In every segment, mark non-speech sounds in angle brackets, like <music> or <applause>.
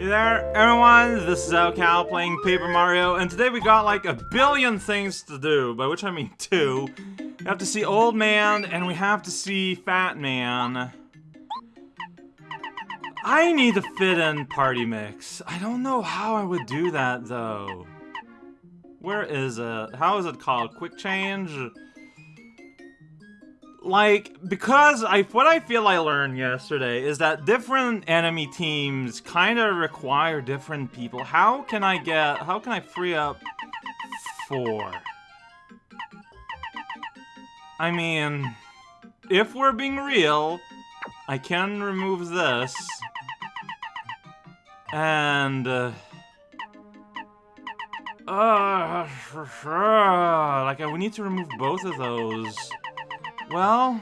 Hey there, everyone, this is raocow playing Paper Mario, and today we got like a billion things to do, by which I mean two. We have to see Old Man, and we have to see Fat Man. I need to fit in Party Mix. I don't know how I would do that, though. Where is it? How is it called? Quick Change? Like because I what I feel I learned yesterday is that different enemy teams kind of require different people. How can I get how can I free up four? I mean, if we're being real, I can remove this. And uh, uh, <sighs> like we need to remove both of those. Well,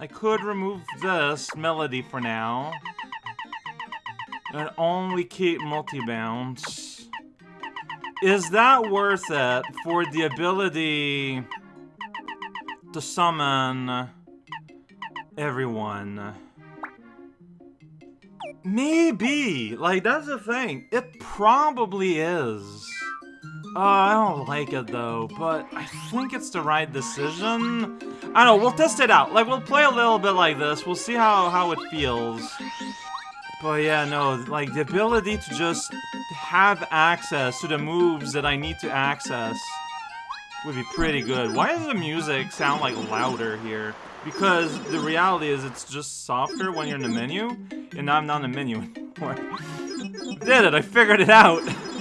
I could remove this melody for now. And only keep multi-bounce. Is that worth it for the ability to summon everyone? Maybe! Like, that's the thing. It probably is. Oh, I don't like it though, but I think it's the right decision. I don't know, we'll test it out. Like, we'll play a little bit like this. We'll see how, how it feels. But yeah, no, like, the ability to just have access to the moves that I need to access would be pretty good. Why does the music sound, like, louder here? Because the reality is it's just softer when you're in the menu, and now I'm not in the menu <laughs> anymore. Did it, I figured it out! <laughs>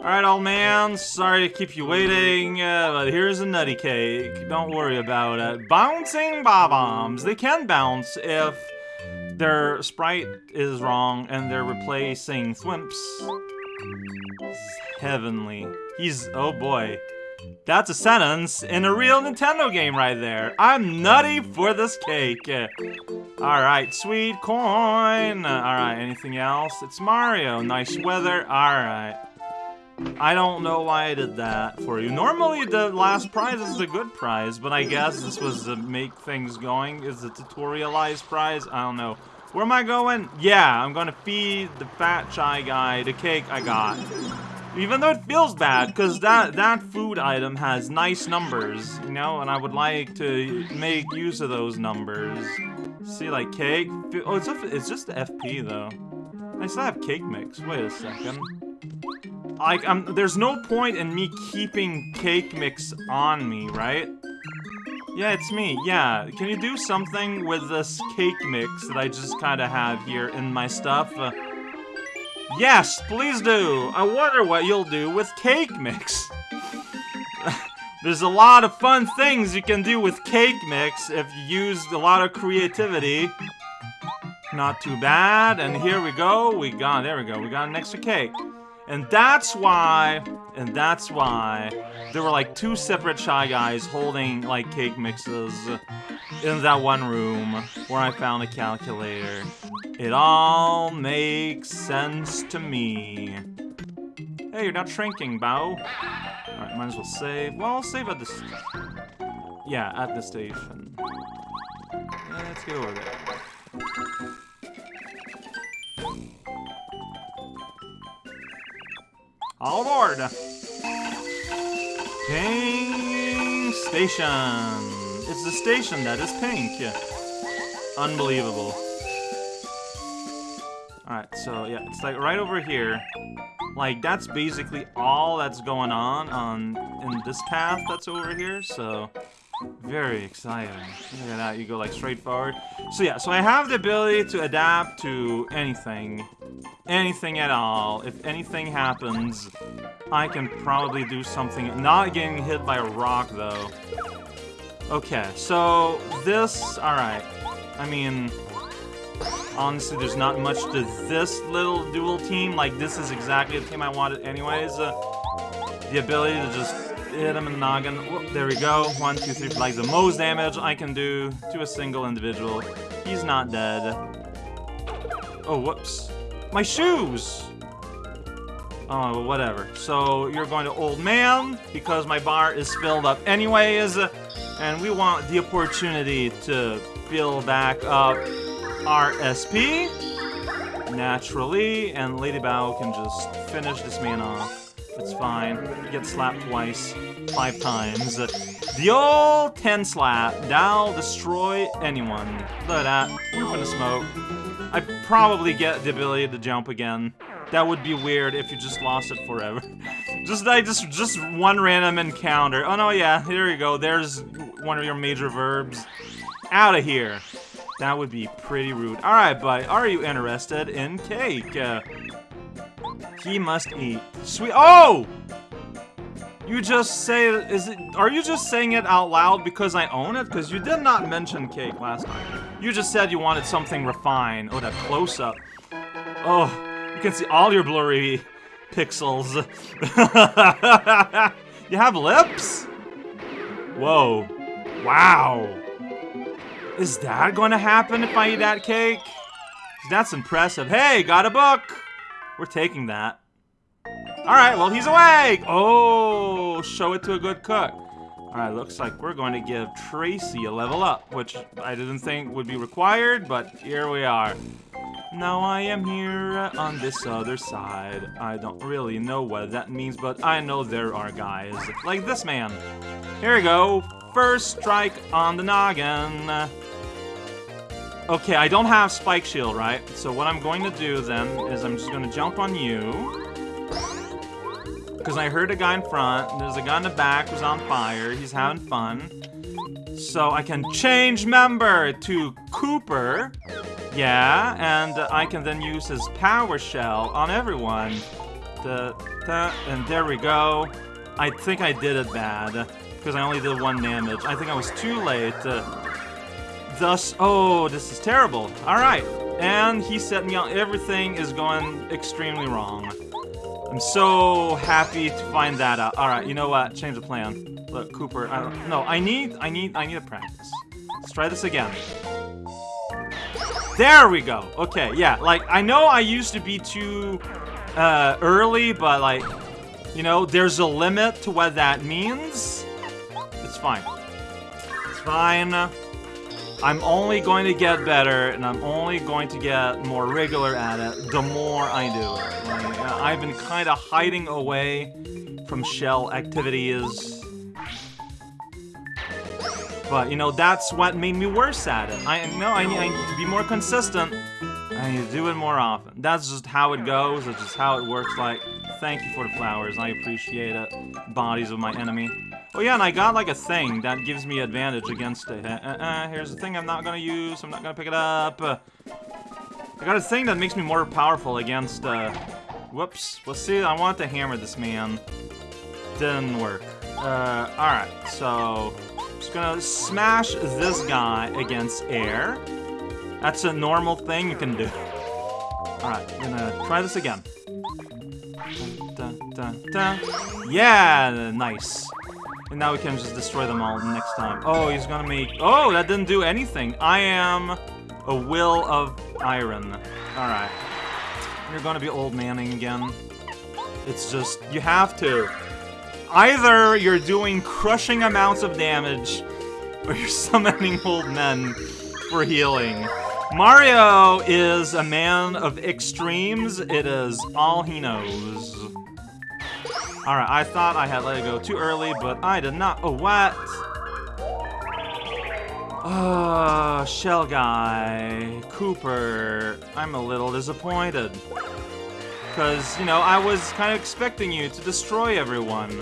Alright, old man, sorry to keep you waiting, uh, but here's a nutty cake. Don't worry about it. Bouncing bob-ombs. They can bounce if their sprite is wrong and they're replacing thwimps. Heavenly. He's, oh boy. That's a sentence in a real Nintendo game right there. I'm nutty for this cake. Alright, sweet coin. Alright, anything else? It's Mario. Nice weather. Alright. I don't know why I did that for you. Normally the last prize is the good prize, but I guess this was to make things going. Is the tutorialized prize? I don't know. Where am I going? Yeah, I'm gonna feed the fat shy guy the cake I got. Even though it feels bad, because that, that food item has nice numbers, you know, and I would like to make use of those numbers. See, like, cake? Oh, it's, a, it's just FP, though. I still have cake mix. Wait a second. Like, um, there's no point in me keeping cake mix on me, right? Yeah, it's me. Yeah, can you do something with this cake mix that I just kind of have here in my stuff? Uh, yes, please do. I wonder what you'll do with cake mix. <laughs> There's a lot of fun things you can do with cake mix if you use a lot of creativity. Not too bad. And here we go. We got, there we go. We got an extra cake. And that's why, and that's why, there were like two separate Shy Guys holding like cake mixes in that one room where I found a calculator. It all makes sense to me. Hey, you're not shrinking, Bow. Alright, might as well save. Well, I'll save at this... Yeah, at the station. Let's get over there. All aboard! Pink Station! It's the station that is pink. Unbelievable. Alright, so yeah, it's like right over here. Like, that's basically all that's going on on in this path that's over here, so... Very exciting. Look at that, you go like straight forward. So yeah, so I have the ability to adapt to anything. Anything at all. If anything happens, I can probably do something. Not getting hit by a rock, though. Okay, so this... Alright. I mean... Honestly, there's not much to this little dual team. Like, this is exactly the team I wanted anyways. Uh, the ability to just hit him in the noggin. There we go. One, two, three. Like the most damage I can do to a single individual. He's not dead. Oh, whoops. My shoes! Oh, whatever. So, you're going to Old Man, because my bar is filled up anyways, and we want the opportunity to fill back up our SP. naturally, and Lady Bow can just finish this man off. It's fine. Get slapped twice, five times. The old 10 slap. That'll destroy anyone. Look at that. We're gonna smoke. I probably get the ability to jump again. That would be weird if you just lost it forever. <laughs> just like just just one random encounter. Oh no, yeah, here you go. There's one of your major verbs. Out of here. That would be pretty rude. Alright, but are you interested in cake? Uh, he must eat. Sweet- Oh! You just say- is it- are you just saying it out loud because I own it? Because you did not mention cake last time. You just said you wanted something refined. Oh, that close-up. Oh, you can see all your blurry pixels. <laughs> you have lips? Whoa. Wow. Is that going to happen if I eat that cake? That's impressive. Hey, got a book! We're taking that. Alright, well, he's awake! Oh, show it to a good cook. Alright, looks like we're going to give Tracy a level up, which I didn't think would be required, but here we are. Now I am here on this other side. I don't really know what that means, but I know there are guys like this man. Here we go. First strike on the noggin. Okay, I don't have Spike Shield, right? So what I'm going to do then is I'm just going to jump on you. Because I heard a guy in front, there's a guy in the back who's on fire, he's having fun. So I can change member to Kooper. Yeah, and I can then use his power shell on everyone. Da, da, and there we go. I think I did it bad, because I only did one damage. I think I was too late. Thus, oh, this is terrible. Alright, and he set me on. Everything is going extremely wrong. I'm so happy to find that out. All right, you know what? Change the plan. Look, Kooper, I don't, no, I need, I need, I need to practice. Let's try this again. There we go. Okay, yeah. Like I know I used to be too uh, early, but like, you know, there's a limit to what that means. It's fine. It's fine. I'm only going to get better, and I'm only going to get more regular at it the more I do it. Like, I've been kind of hiding away from shell activities. But, you know, that's what made me worse at it. I know I, I need to be more consistent. Need to do it more often. That's just how it goes. That's just how it works. Like, thank you for the flowers. I appreciate it. Bodies of my enemy. Oh yeah, and I got like a thing that gives me advantage against it. Uh, uh, uh, here's the thing I'm not gonna use. I'm not gonna pick it up. Uh, I got a thing that makes me more powerful against, uh... Whoops. Let's see. I want to hammer this man. Didn't work. Uh, alright. So, I'm just gonna smash this guy against air. That's a normal thing you can do. Alright, gonna try this again. Yeah, nice. And now we can just destroy them all next time. Oh, he's gonna make... Oh, that didn't do anything. I am a will of iron. Alright. You're gonna be old manning again. It's just... You have to. Either you're doing crushing amounts of damage, or you're <laughs> summoning old men for healing. Mario is a man of extremes. It is all he knows. Alright, I thought I had let it go too early, but I did not. Oh, what? Oh, Shell Guy, Kooper, I'm a little disappointed. Because, you know, I was kind of expecting you to destroy everyone.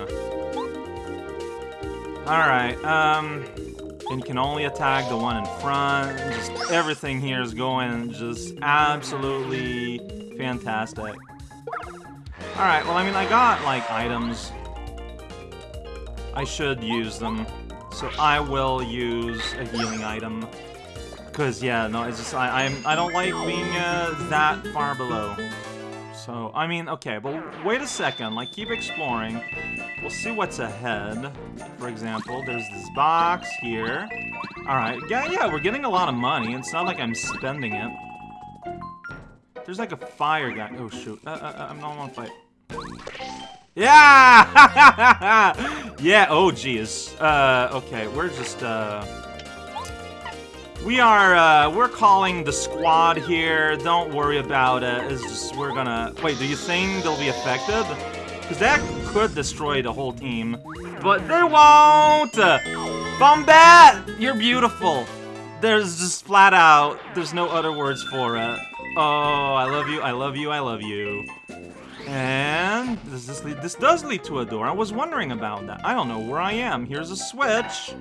Alright, um... And can only attack the one in front. Just everything here is going just absolutely fantastic. Alright, well, I mean, I got, like, items. I should use them. So I will use a healing item. Because, yeah, no, it's just, I, I'm, I don't like being uh, that far below. So, I mean, okay, but wait a second. Like, keep exploring. We'll see what's ahead. For example, there's this box here. Alright, yeah, yeah, we're getting a lot of money. It's not like I'm spending it. There's like a fire guy. Oh, shoot. Uh, uh, uh, I'm not on fight. Yeah! <laughs> yeah, oh, geez. Uh, okay, we're just, uh... We are, uh, we're calling the squad here. Don't worry about it. It's just, we're gonna... Wait, do you think they'll be affected? Because that could destroy the whole team. But they won't! Bombette! You're beautiful. There's just flat out, there's no other words for it. Oh, I love you, I love you, I love you. And does this lead, this does lead to a door. I was wondering about that. I don't know where I am. Here's a switch.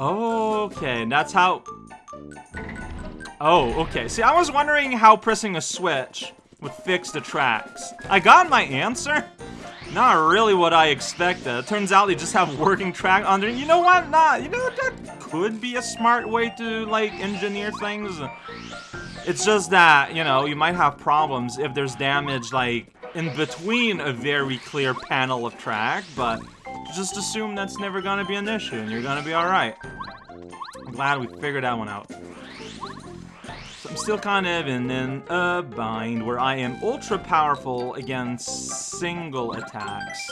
Okay, and that's how... Oh, okay. See, I was wondering how pressing a switch would fix the tracks. I got my answer. Not really what I expected. It Turns out they just have working track under. You know what? Nah, you know that could be a smart way to like engineer things. It's just that, you know, you might have problems if there's damage, like, in between a very clear panel of track, but just assume that's never gonna be an issue and you're gonna be alright. I'm glad we figured that one out. So I'm still kind of in, a bind where I am ultra powerful against single attacks.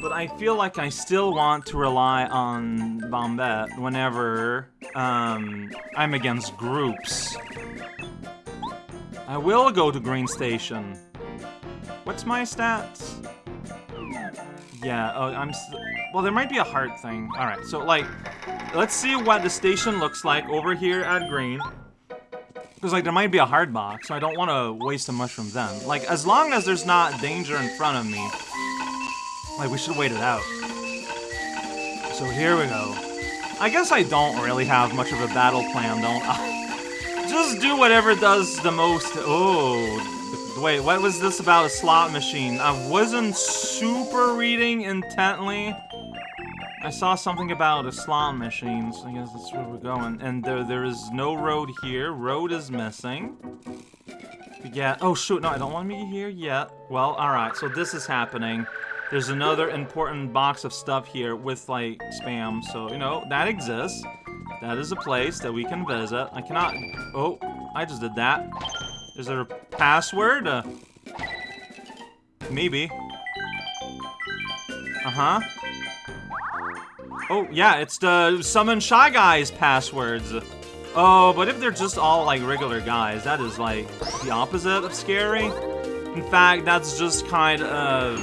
But I feel like I still want to rely on Bombette whenever um, I'm against groups. I will go to Green Station. What's my stats? Yeah, oh, I'm... Well, there might be a heart thing. Alright, so, like, let's see what the station looks like over here at Green. Because, like, there might be a hard box, so I don't want to waste a mushroom then. Like, as long as there's not danger in front of me, like, we should wait it out. So here we go. I guess I don't really have much of a battle plan, don't I? <laughs> Just do whatever does the most. Oh, wait, what was this about a slot machine? I wasn't super reading intently. I saw something about a slot machine, so I guess that's where we're going. And there, there is no road here. Road is missing. Get... Oh, shoot. No, I don't want me here yet. Well, alright. So this is happening. There's another important box of stuff here with, like, spam. So, you know, that exists. That is a place that we can visit. I cannot... Oh, I just did that. Is there a password? Uh, maybe. Uh-huh. Oh, yeah, it's the Summon Shy Guys passwords. Oh, but if they're just all, like, regular guys, that is, like, the opposite of scary. In fact, that's just kind of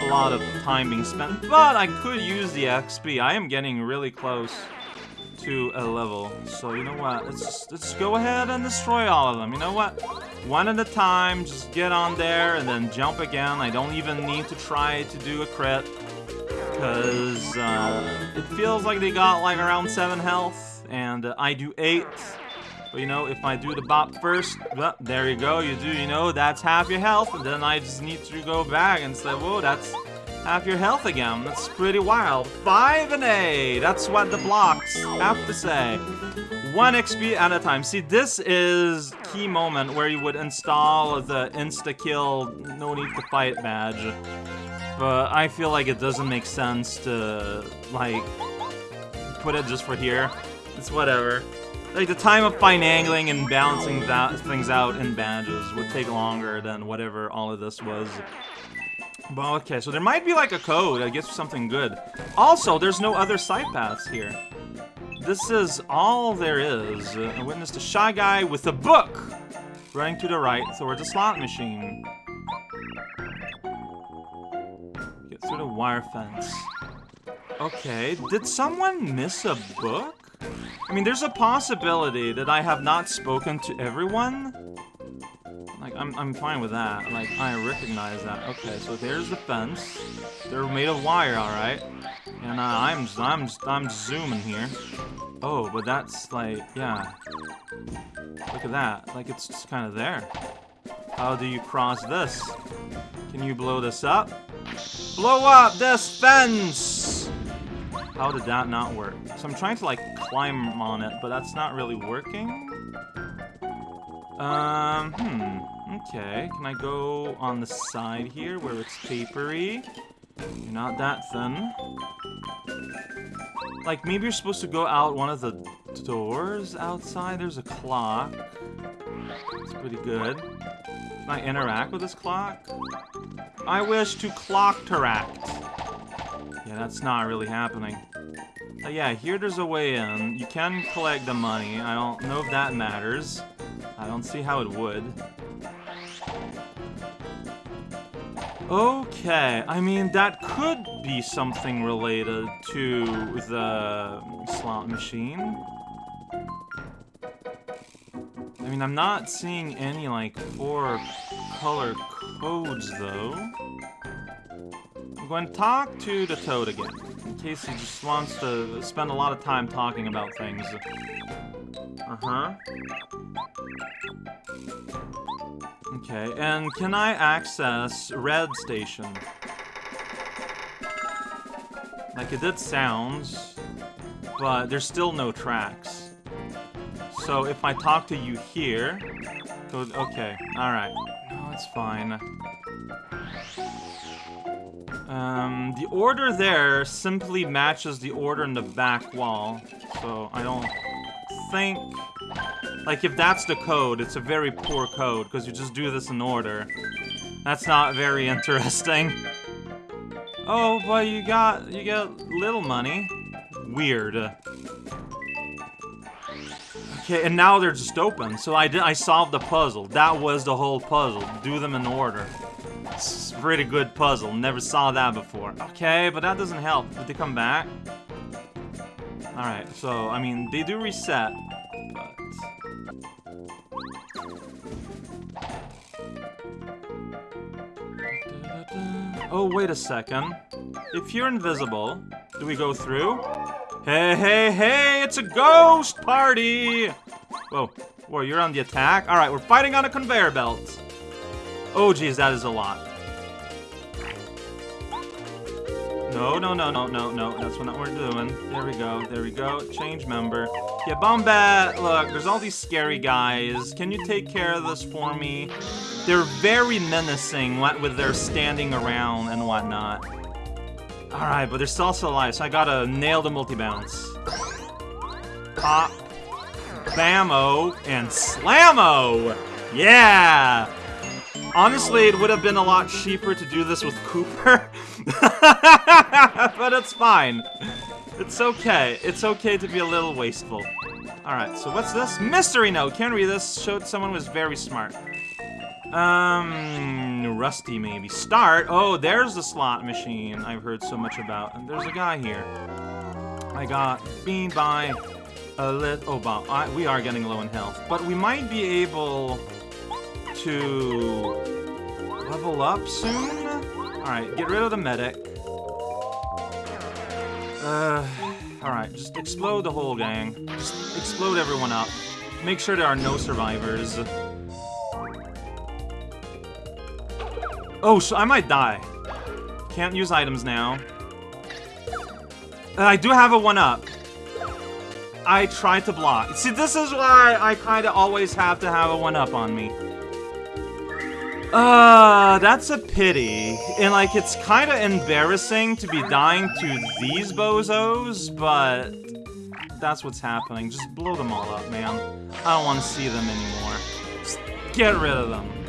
a lot of time being spent. But I could use the XP. I am getting really close to a level. So you know what? Let's let's go ahead and destroy all of them. You know what? One at a time. Just get on there and then jump again. I don't even need to try to do a crit because uh, it feels like they got like around seven health, and uh, I do eight. But you know, if I do the bop first, well, there you go, you do, you know, that's half your health, and then I just need to go back and say, whoa, that's half your health again. That's pretty wild. 5 and A. That's what the blocks have to say. 1 XP at a time. See, this is key moment where you would install the insta-kill, no need to fight badge. But I feel like it doesn't make sense to, like, put it just for here. It's whatever. Like, the time of fine angling and balancing that things out in badges would take longer than whatever all of this was. Well, okay, so there might be like a code that gets something good. Also, there's no other side paths here. This is all there is. A witness to Shy Guy with a book! Running to the right towards a slot machine. Get through the wire fence. Okay, did someone miss a book? I mean, there's a possibility that I have not spoken to everyone. I'm, I'm fine with that. Like, I recognize that. Okay, so there's the fence. They're made of wire, alright. And uh, I'm, I'm, I'm zooming here. Oh, but that's like, yeah. Look at that. Like, it's just kind of there. How do you cross this? Can you blow this up? Blow up this fence! How did that not work? So I'm trying to, like, climb on it, but that's not really working. Um, hmm. Okay, can I go on the side here where it's papery? You're not that thin. Like, maybe you're supposed to go out one of the doors outside? There's a clock. It's pretty good. Can I interact with this clock? I wish to clock-teract. Yeah, that's not really happening. Uh, yeah, here there's a way in. You can collect the money. I don't know if that matters. I don't see how it would. Okay, I mean, that could be something related to the slot machine. I mean, I'm not seeing any, like, four color codes, though. I'm going to talk to the toad again, in case he just wants to spend a lot of time talking about things. Uh-huh. Okay, and can I access Red Station? Like, it did sounds, but there's still no tracks. So if I talk to you here... Okay, alright. No, it's fine. Um, the order there simply matches the order in the back wall. So I don't think... Like, if that's the code, it's a very poor code, because you just do this in order. That's not very interesting. Oh, but you got, you get little money. Weird. Okay, and now they're just open. So I did, I solved the puzzle. That was the whole puzzle. Do them in order. It's a pretty good puzzle. Never saw that before. Okay, but that doesn't help. Did they come back? Alright, so, I mean, they do reset. Oh, wait a second. If you're invisible, do we go through? Hey, hey, hey, it's a ghost party! Whoa, whoa, you're on the attack? Alright, we're fighting on a conveyor belt. Oh, geez, that is a lot. No, no, no, no, no, no. That's what we're doing. There we go. There we go. Change member. Yeah, Bombette. Look, there's all these scary guys. Can you take care of this for me? They're very menacing with their standing around and whatnot. Alright, but they're still alive, so I gotta nail the multi-bounce. Pop. Bammo. And Slammo! Yeah! Honestly, it would have been a lot cheaper to do this with Kooper. <laughs> but it's fine. It's okay. It's okay to be a little wasteful. Alright, so what's this? Mystery note! Can't read this. Showed someone was very smart. Um, Rusty maybe. Start? Oh, there's the slot machine I've heard so much about. And there's a guy here. I got beamed by a lit- oh, wow. I, we are getting low in health. But we might be able to level up soon? Alright, get rid of the medic. Uh, alright, just explode the whole gang. Just explode everyone up. Make sure there are no survivors. Oh, so I might die. Can't use items now. I do have a 1-up. I tried to block. See, this is why I kind of always have to have a 1-up on me. Uh, that's a pity. And, like, it's kind of embarrassing to be dying to these bozos, but that's what's happening. Just blow them all up, man. I don't want to see them anymore. Just get rid of them.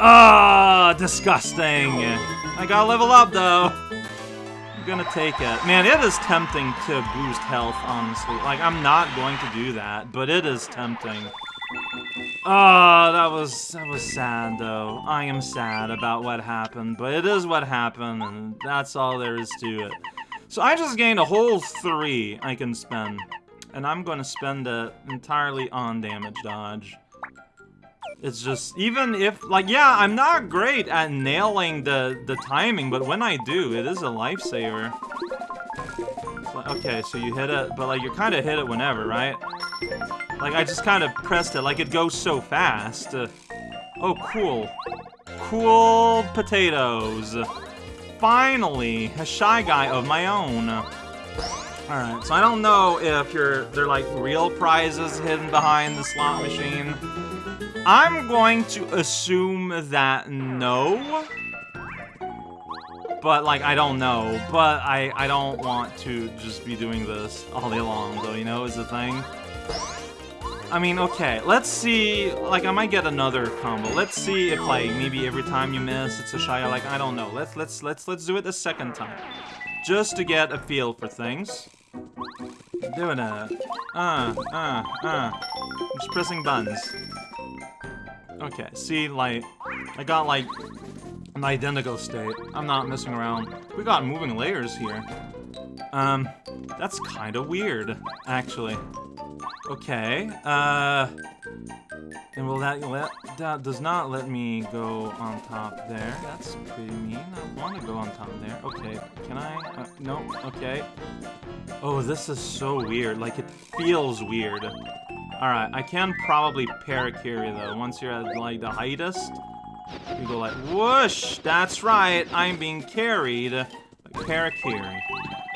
Ah, oh, disgusting. I gotta level up, though. I'm gonna take it. Man, it is tempting to boost health, honestly. Like, I'm not going to do that, but it is tempting. Oh, that was that was sad though. I am sad about what happened, but it is what happened, and that's all there is to it. So I just gained a whole three I can spend, and I'm going to spend it entirely on damage dodge. It's just, even if, like, yeah, I'm not great at nailing the, the timing, but when I do, it is a lifesaver. Okay, so you hit it, but, like, you kind of hit it whenever, right? Like, I just kind of pressed it, like, it goes so fast. Uh, oh, cool. Cool potatoes. Finally, a shy guy of my own. Alright, so I don't know if you're, they're like real prizes hidden behind the slot machine. I'm going to assume that no. But, like, I don't know. But I, I don't want to just be doing this all day long, though, you know, is the thing. I mean, okay, let's see, like, I might get another combo. Let's see if, like, maybe every time you miss, it's a shy, like, I don't know. Let's, let's, let's, let's do it the second time. Just to get a feel for things. Doing it. Uh, uh, uh. Just pressing buttons. Okay, see, like, I got, like, an identical state. I'm not messing around. We got moving layers here. Um, that's kind of weird, actually. Okay, uh... And will that let... That does not let me go on top there. That's pretty mean. I want to go on top there. Okay, can I? Uh, no, okay. Oh, this is so weird. Like, it feels weird. Alright, I can probably Parakarry, though. Once you're at, like, the highest, you go like, whoosh! That's right, I'm being carried. Like, Parakarry.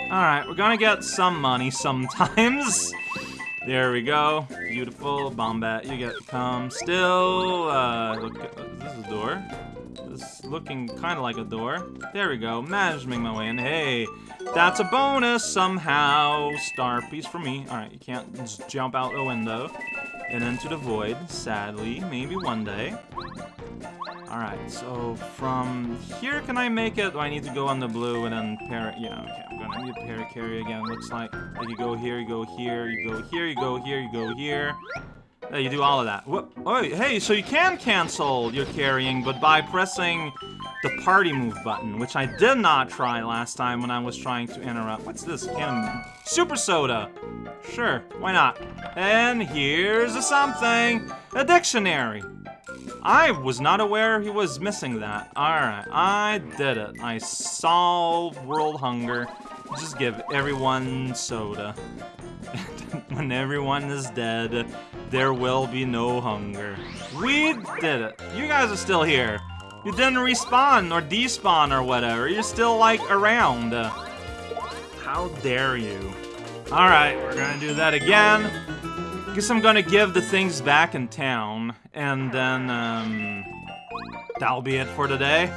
Alright, we're gonna get some money sometimes. <laughs> There we go. Beautiful. Bombette, you get come. Still, uh, look, this is a door. This is looking kind of like a door. There we go. Managing my way in. Hey, that's a bonus somehow. Star piece for me. Alright, you can't just jump out the window and into the void, sadly. Maybe one day. Alright, so from here, can I make it? Do I need to go on the blue and then pair Yeah, okay, I'm gonna need to Parakarry again. Looks like, like you go here, you go here, you go here, you go here, you go here. Yeah, you do all of that. What? Oh, hey, so you can cancel your carrying, but by pressing the party move button, which I did not try last time when I was trying to interrupt. What's this? Can Super Soda. Sure, why not? And here's a something. A dictionary. I was not aware he was missing that. Alright, I did it. I solved world hunger. Just give everyone soda. <laughs> when everyone is dead, there will be no hunger. We did it. You guys are still here. You didn't respawn or despawn or whatever. You're still, like, around. How dare you. Alright, we're gonna do that again. Guess I'm gonna give the things back in town, and then, um, that'll be it for today.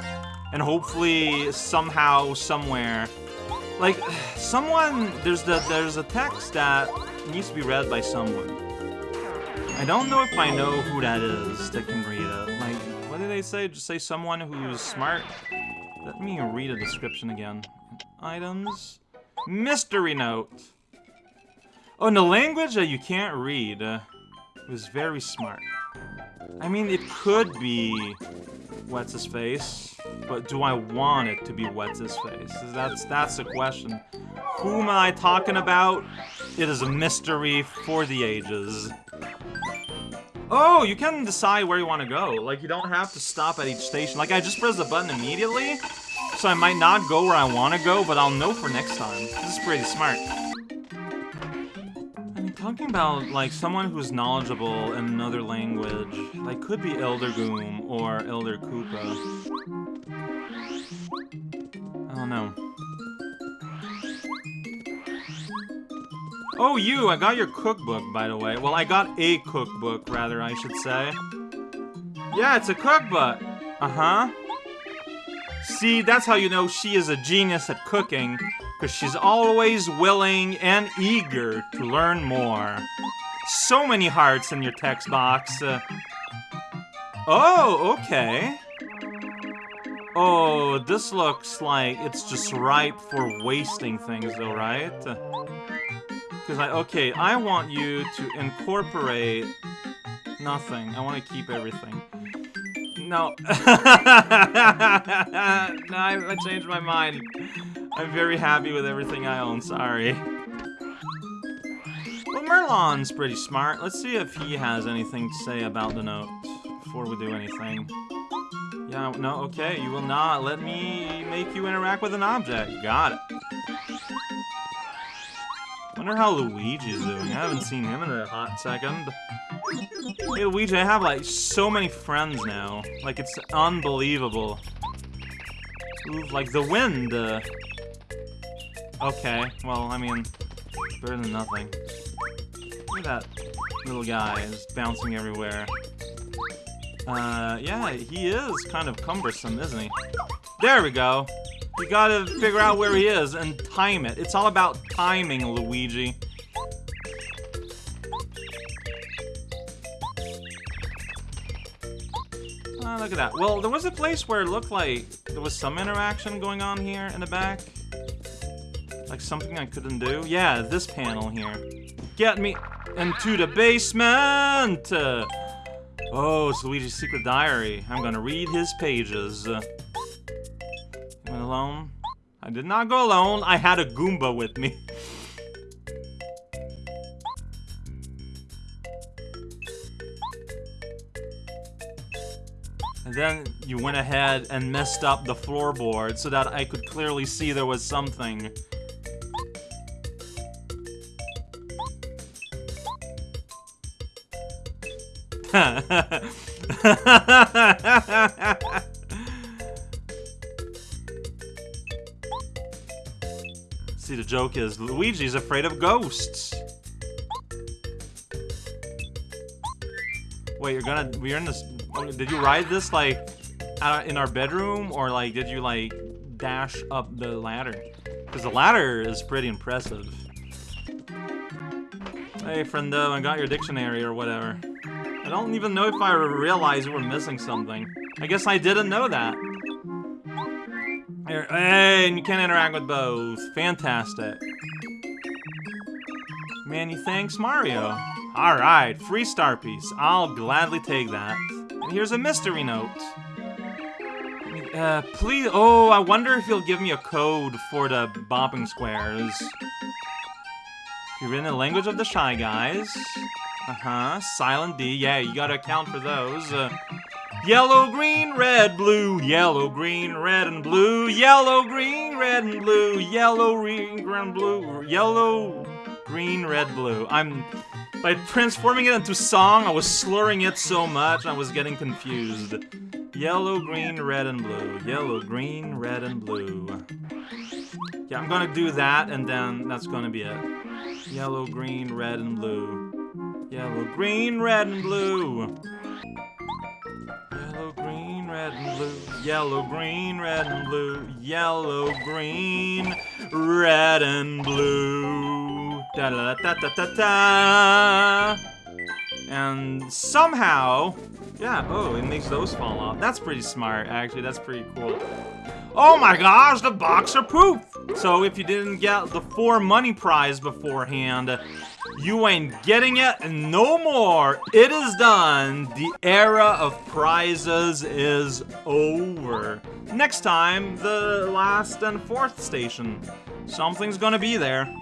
And hopefully, somehow, somewhere, like, <sighs> someone, there's the, there's a text that needs to be read by someone. I don't know if I know who that is that can read it. Like, what did they say? Just say someone who's smart? Let me read a description again. Items. Mystery note. Oh, and the language that you can't read uh, was very smart. I mean, it could be What's His Face, but do I want it to be What's His Face? That's, that's the question. Who am I talking about? It is a mystery for the ages. Oh, you can decide where you want to go. Like, you don't have to stop at each station. Like, I just press the button immediately, so I might not go where I want to go, but I'll know for next time. This is pretty smart talking about, like, someone who's knowledgeable in another language. Like, could be Elder Goom or Elder Koopa. I don't know. Oh, you! I got your cookbook, by the way. Well, I got a cookbook, rather, I should say. Yeah, it's a cookbook! Uh-huh. See, that's how you know she is a genius at cooking because she's always willing and eager to learn more. So many hearts in your text box. Uh, oh, okay. Oh, this looks like it's just ripe for wasting things though, right? Because I, okay, I want you to incorporate nothing. I want to keep everything. No. <laughs> no, I, changed my mind. I'm very happy with everything I own, sorry. Well, Merlon's pretty smart. Let's see if he has anything to say about the note before we do anything. Yeah, no, okay, you will not let me make you interact with an object. Got it. Wonder how Luigi's doing. I haven't seen him in a hot second. Hey, Luigi, I have, like, so many friends now. Like, it's unbelievable. Ooh, like, the wind, uh, Okay, well, I mean, better than nothing. Look at that little guy is bouncing everywhere. Uh, yeah, he is kind of cumbersome, isn't he? There we go! You gotta figure out where he is and time it. It's all about timing, Luigi. Oh, look at that. Well, there was a place where it looked like there was some interaction going on here in the back. Like something I couldn't do. Yeah, this panel here. Get me into the basement! Oh, it's Luigi's secret diary. I'm gonna read his pages. Alone? I did not go alone. I had a Goomba with me. And then you went ahead and messed up the floorboard so that I could clearly see there was something. <laughs> joke is Luigi's afraid of ghosts. Wait, you're gonna... We're in this... Oh, did you ride this, like, in our bedroom? Or, like, did you, like, dash up the ladder? Because the ladder is pretty impressive. Hey, friendo, I got your dictionary or whatever. I don't even know if I realized we were missing something. I guess I didn't know that. And you can interact with both. Fantastic. Many thanks, Mario. Alright, free star piece. I'll gladly take that. And here's a mystery note. Uh, please- oh, I wonder if you'll give me a code for the bopping squares. You're in the language of the Shy Guys. Uh-huh, Silent D, yeah, you gotta account for those. Uh, yellow, green, red, blue, yellow, green, red, and blue, yellow, green, red, and blue, yellow, green, green, blue, yellow, green, red, blue. I'm... By transforming it into song, I was slurring it so much, I was getting confused. Yellow, green, red, and blue. Yellow, green, red, and blue. Yeah, I'm gonna do that, and then that's gonna be it. Yellow, green, red, and blue. Yellow, green, red, and blue. Red, and blue. Yellow, green, red, and blue. Yellow, green, red, and blue. Da da da da da da. And somehow, yeah, oh, it makes those fall off. That's pretty smart, actually. That's pretty cool. Oh my gosh, the boxer of poof! So if you didn't get the four money prize beforehand, you ain't getting it no more. It is done. The era of prizes is over. Next time, the last and fourth station. Something's gonna be there.